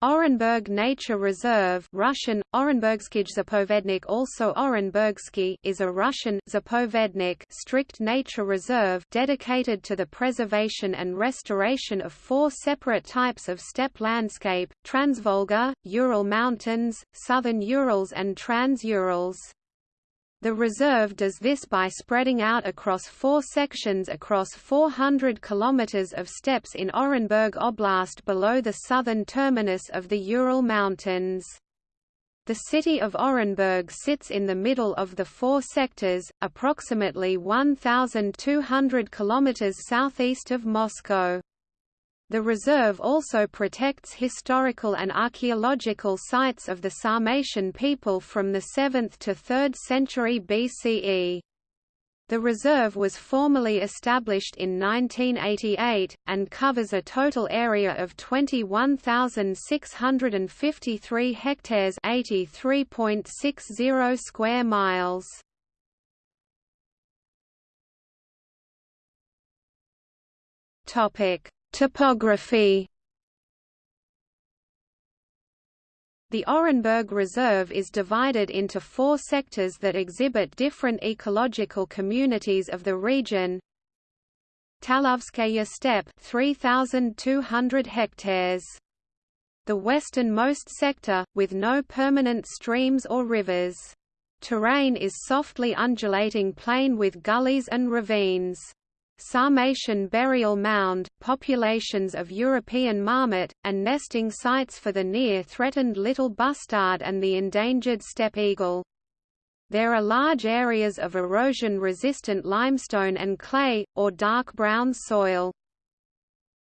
Orenburg Nature Reserve Russian, Orenburgskij Zapovednik also is a Russian Zapovednik strict nature reserve dedicated to the preservation and restoration of four separate types of steppe landscape, Transvolga, Ural Mountains, Southern Urals and Trans-Urals. The reserve does this by spreading out across four sections across 400 kilometers of steppes in Orenburg Oblast below the southern terminus of the Ural Mountains. The city of Orenburg sits in the middle of the four sectors, approximately 1,200 kilometers southeast of Moscow. The reserve also protects historical and archaeological sites of the Sarmatian people from the 7th to 3rd century BCE. The reserve was formally established in 1988, and covers a total area of 21,653 hectares 83.60 square miles. Topic Topography The Orenburg Reserve is divided into four sectors that exhibit different ecological communities of the region. Talovskaya steppe 3200 hectares. The westernmost sector with no permanent streams or rivers. Terrain is softly undulating plain with gullies and ravines. Sarmatian burial mound, populations of European marmot, and nesting sites for the near-threatened little bustard and the endangered steppe eagle. There are large areas of erosion-resistant limestone and clay, or dark brown soil.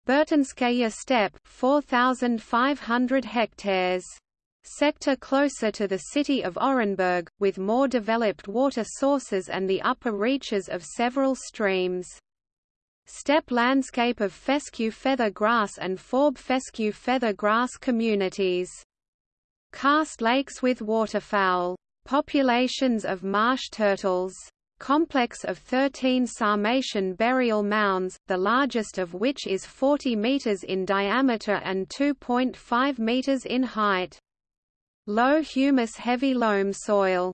Burtinskaya steppe 4,500 hectares. Sector closer to the city of Orenburg, with more developed water sources and the upper reaches of several streams. Steppe landscape of fescue feather grass and forb fescue feather grass communities. Karst lakes with waterfowl. Populations of marsh turtles. Complex of 13 Sarmatian burial mounds, the largest of which is 40 meters in diameter and 2.5 meters in height. Low humus heavy loam soil.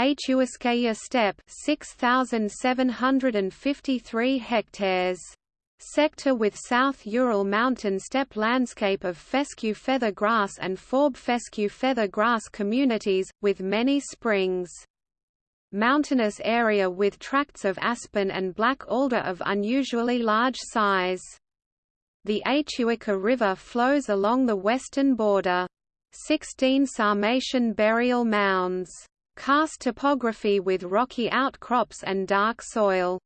Achuiskaya steppe 6753 hectares sector with South Ural mountain steppe landscape of fescue feather grass and forb fescue feather grass communities, with many springs. Mountainous area with tracts of aspen and black alder of unusually large size. The Achuica River flows along the western border. 16 Sarmatian burial mounds karst topography with rocky outcrops and dark soil.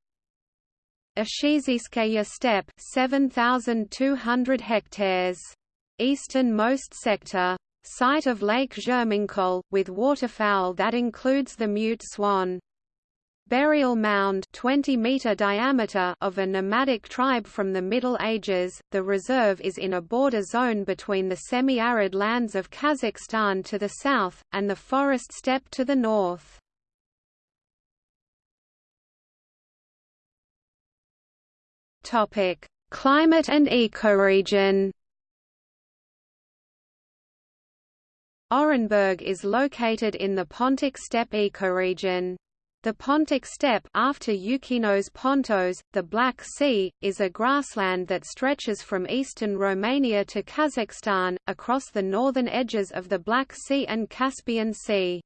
Ashiziskaya steppe 7,200 hectares. Easternmost sector. Site of Lake Zherminkol, with waterfowl that includes the mute swan burial mound 20 meter diameter of a nomadic tribe from the Middle Ages. The reserve is in a border zone between the semi-arid lands of Kazakhstan to the south and the forest steppe to the north. Topic: Climate and ecoregion. Orenburg is located in the Pontic steppe ecoregion. The Pontic steppe after Euxeinos Pontos, the Black Sea, is a grassland that stretches from eastern Romania to Kazakhstan, across the northern edges of the Black Sea and Caspian Sea.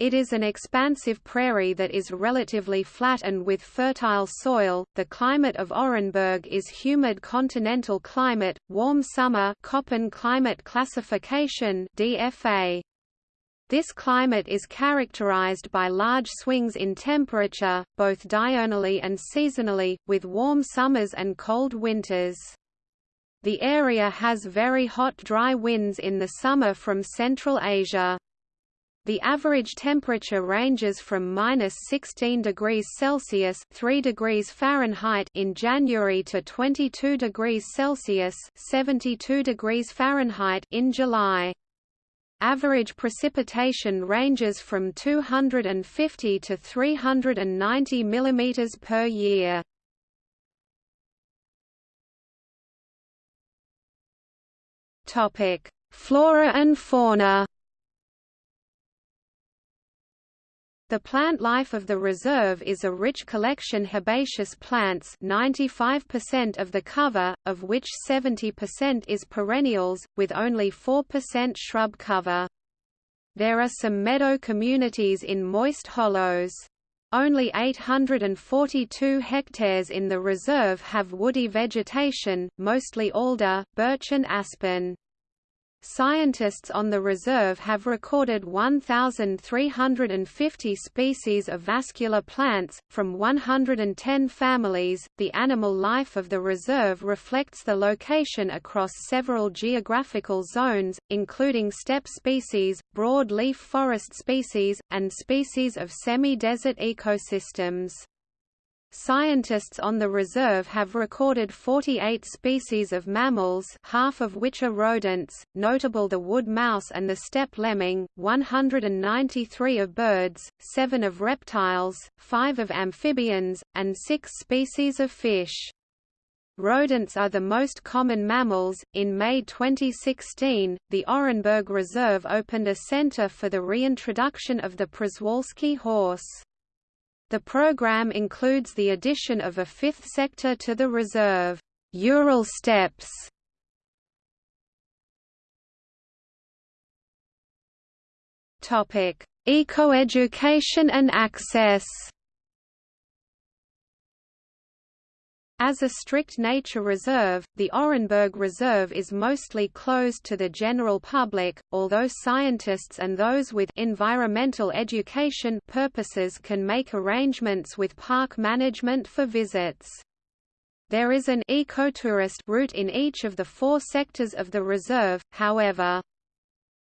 It is an expansive prairie that is relatively flat and with fertile soil. The climate of Orenburg is humid continental climate, warm summer Köppen climate classification DFA. This climate is characterized by large swings in temperature, both diurnally and seasonally, with warm summers and cold winters. The area has very hot dry winds in the summer from Central Asia. The average temperature ranges from minus 16 degrees Celsius (3 degrees Fahrenheit) in January to 22 degrees Celsius (72 degrees Fahrenheit) in July. Average precipitation ranges from 250 to 390 mm per year. Flora and fauna. The plant life of the reserve is a rich collection herbaceous plants 95% of the cover, of which 70% is perennials, with only 4% shrub cover. There are some meadow communities in moist hollows. Only 842 hectares in the reserve have woody vegetation, mostly alder, birch and aspen. Scientists on the reserve have recorded 1,350 species of vascular plants, from 110 families. The animal life of the reserve reflects the location across several geographical zones, including steppe species, broad-leaf forest species, and species of semi-desert ecosystems. Scientists on the reserve have recorded 48 species of mammals half of which are rodents, notable the wood mouse and the steppe lemming, 193 of birds, 7 of reptiles, 5 of amphibians, and 6 species of fish. Rodents are the most common mammals. In May 2016, the Orenburg Reserve opened a center for the reintroduction of the Przewalski horse. The program includes the addition of a fifth sector to the reserve, Ural Steppes. Topic: Ecoeducation and access. As a strict nature reserve, the Orenburg Reserve is mostly closed to the general public, although scientists and those with environmental education purposes can make arrangements with park management for visits. There is an ecotourist route in each of the four sectors of the reserve, however.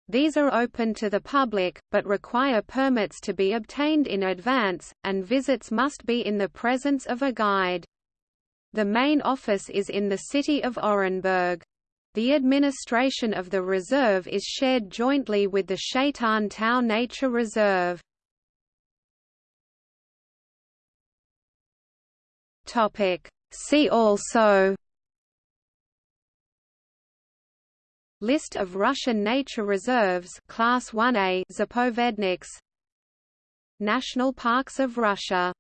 These are open to the public, but require permits to be obtained in advance, and visits must be in the presence of a guide. The main office is in the city of Orenburg. The administration of the reserve is shared jointly with the Shaitan Tau Nature Reserve. See also List of Russian nature reserves Class 1A Zapovedniks National Parks of Russia